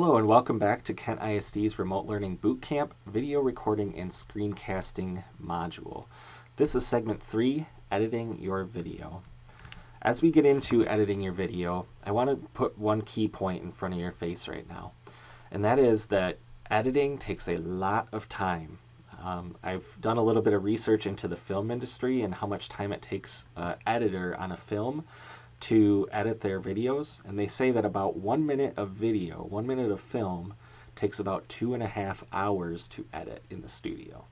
Hello and welcome back to Kent ISD's Remote Learning Bootcamp video recording and screencasting module. This is segment three, editing your video. As we get into editing your video, I want to put one key point in front of your face right now, and that is that editing takes a lot of time. Um, I've done a little bit of research into the film industry and how much time it takes an editor on a film to edit their videos, and they say that about one minute of video, one minute of film, takes about two and a half hours to edit in the studio.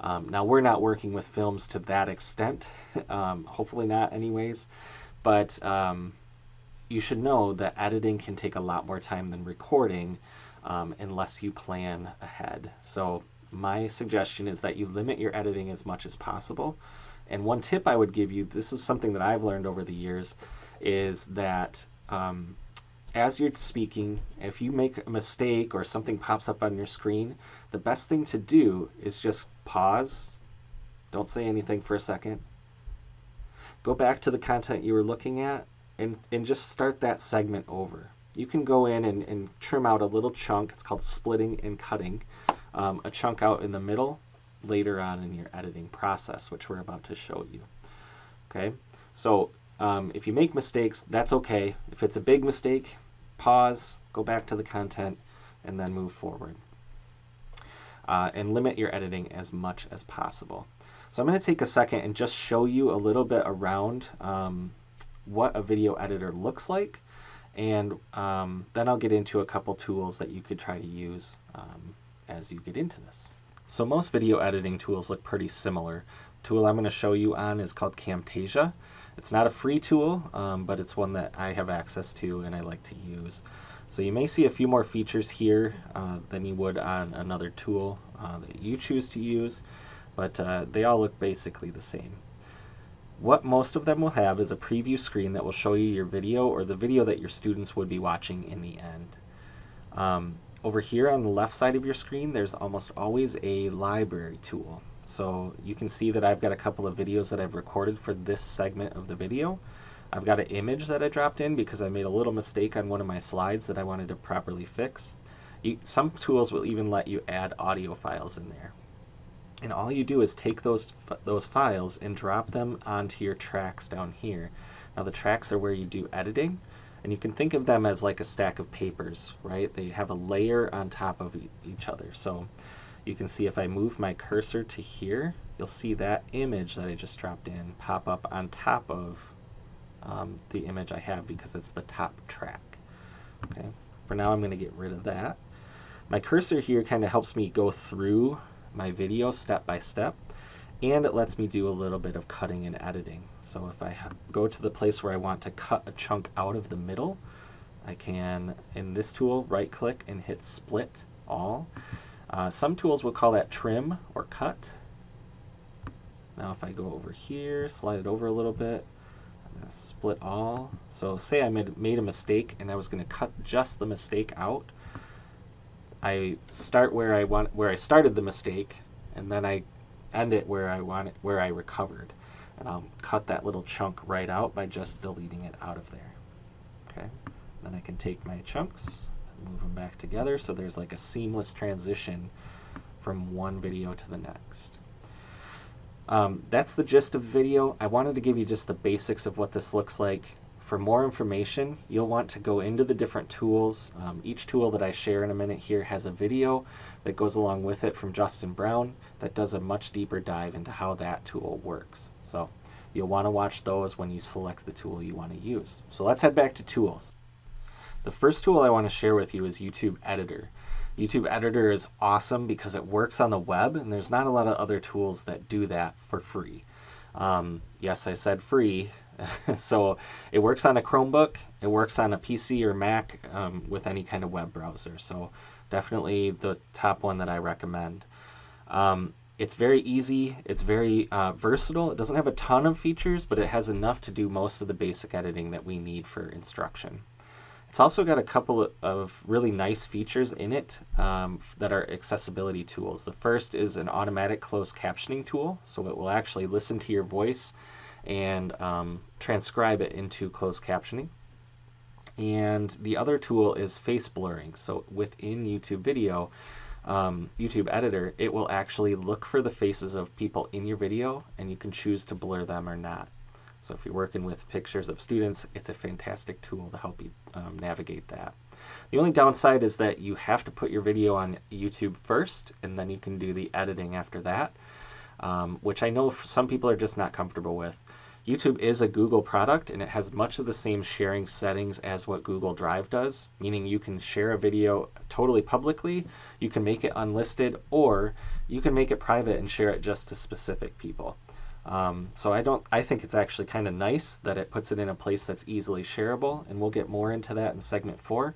Um, now, we're not working with films to that extent, um, hopefully not, anyways, but um, you should know that editing can take a lot more time than recording um, unless you plan ahead. So, my suggestion is that you limit your editing as much as possible. And one tip I would give you, this is something that I've learned over the years, is that um, as you're speaking, if you make a mistake or something pops up on your screen, the best thing to do is just pause, don't say anything for a second, go back to the content you were looking at, and, and just start that segment over. You can go in and, and trim out a little chunk, it's called splitting and cutting, um, a chunk out in the middle later on in your editing process, which we're about to show you. Okay, so um, if you make mistakes, that's okay. If it's a big mistake, pause, go back to the content, and then move forward. Uh, and limit your editing as much as possible. So I'm going to take a second and just show you a little bit around um, what a video editor looks like. And um, then I'll get into a couple tools that you could try to use um, as you get into this. So most video editing tools look pretty similar. The tool I'm going to show you on is called Camtasia. It's not a free tool, um, but it's one that I have access to and I like to use. So you may see a few more features here uh, than you would on another tool uh, that you choose to use, but uh, they all look basically the same. What most of them will have is a preview screen that will show you your video or the video that your students would be watching in the end. Um, over here on the left side of your screen, there's almost always a library tool. So you can see that I've got a couple of videos that I've recorded for this segment of the video. I've got an image that I dropped in because I made a little mistake on one of my slides that I wanted to properly fix. You, some tools will even let you add audio files in there. And all you do is take those, those files and drop them onto your tracks down here. Now the tracks are where you do editing, and you can think of them as like a stack of papers, right? They have a layer on top of each other. So you can see if I move my cursor to here, you'll see that image that I just dropped in pop up on top of um, the image I have because it's the top track. Okay. For now, I'm going to get rid of that. My cursor here kind of helps me go through my video step by step and it lets me do a little bit of cutting and editing. So if I go to the place where I want to cut a chunk out of the middle, I can, in this tool, right click and hit split all. Uh, some tools will call that trim or cut. Now if I go over here, slide it over a little bit, I'm going to split all. So say I made, made a mistake and I was going to cut just the mistake out. I start where I want where I started the mistake and then I end it where I want it, where I recovered. And I'll cut that little chunk right out by just deleting it out of there. Okay. Then I can take my chunks and move them back together so there's like a seamless transition from one video to the next. Um, that's the gist of video. I wanted to give you just the basics of what this looks like. For more information, you'll want to go into the different tools. Um, each tool that I share in a minute here has a video that goes along with it from Justin Brown that does a much deeper dive into how that tool works. So you'll want to watch those when you select the tool you want to use. So let's head back to tools. The first tool I want to share with you is YouTube Editor. YouTube Editor is awesome because it works on the web and there's not a lot of other tools that do that for free. Um, yes, I said free. so it works on a Chromebook, it works on a PC or Mac um, with any kind of web browser. So definitely the top one that I recommend. Um, it's very easy, it's very uh, versatile. It doesn't have a ton of features, but it has enough to do most of the basic editing that we need for instruction. It's also got a couple of really nice features in it um, that are accessibility tools. The first is an automatic closed captioning tool, so it will actually listen to your voice and um, transcribe it into closed captioning. And the other tool is face blurring. So within YouTube video, um, YouTube editor, it will actually look for the faces of people in your video and you can choose to blur them or not. So if you're working with pictures of students, it's a fantastic tool to help you um, navigate that. The only downside is that you have to put your video on YouTube first and then you can do the editing after that, um, which I know some people are just not comfortable with. YouTube is a Google product and it has much of the same sharing settings as what Google Drive does, meaning you can share a video totally publicly, you can make it unlisted, or you can make it private and share it just to specific people. Um, so I don't. I think it's actually kind of nice that it puts it in a place that's easily shareable, and we'll get more into that in segment four.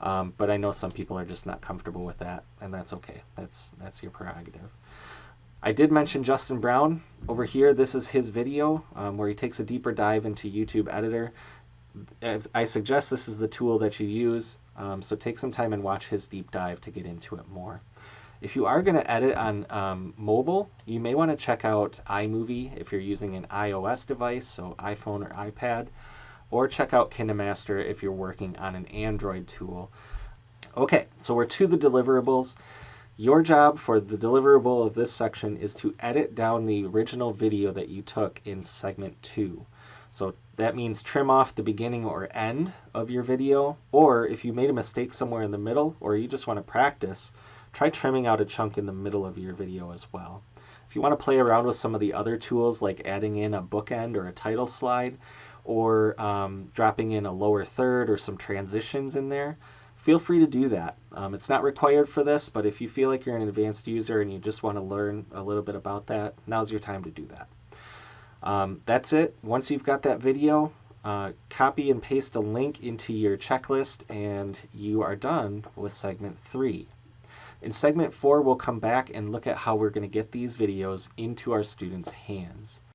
Um, but I know some people are just not comfortable with that, and that's okay. That's that's your prerogative. I did mention Justin Brown over here. This is his video um, where he takes a deeper dive into YouTube Editor. I suggest this is the tool that you use, um, so take some time and watch his deep dive to get into it more. If you are going to edit on um, mobile, you may want to check out iMovie if you're using an iOS device, so iPhone or iPad, or check out KineMaster if you're working on an Android tool. Okay, so we're to the deliverables. Your job for the deliverable of this section is to edit down the original video that you took in segment 2. So that means trim off the beginning or end of your video, or if you made a mistake somewhere in the middle, or you just want to practice, try trimming out a chunk in the middle of your video as well. If you want to play around with some of the other tools like adding in a bookend or a title slide, or um, dropping in a lower third or some transitions in there, feel free to do that. Um, it's not required for this, but if you feel like you're an advanced user and you just want to learn a little bit about that, now's your time to do that. Um, that's it. Once you've got that video, uh, copy and paste a link into your checklist and you are done with segment three. In segment four, we'll come back and look at how we're going to get these videos into our students' hands.